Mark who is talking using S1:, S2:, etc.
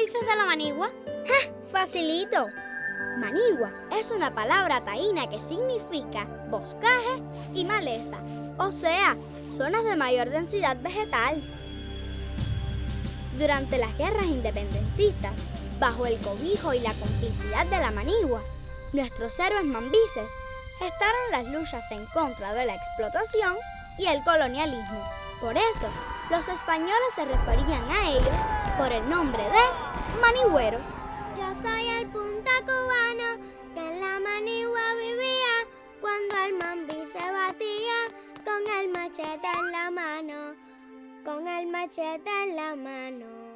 S1: dices de la manigua?
S2: Facilito. Manigua es una palabra taína que significa boscaje y maleza, o sea, zonas de mayor densidad vegetal. Durante las guerras independentistas, bajo el cobijo y la complicidad de la manigua, nuestros héroes mambises estaron las luchas en contra de la explotación y el colonialismo. Por eso, los españoles se referían a ellos por el nombre de manigüeros.
S3: Yo soy el punta cubano que en la manigua vivía cuando el mambí se batía con el machete en la mano, con el machete en la mano.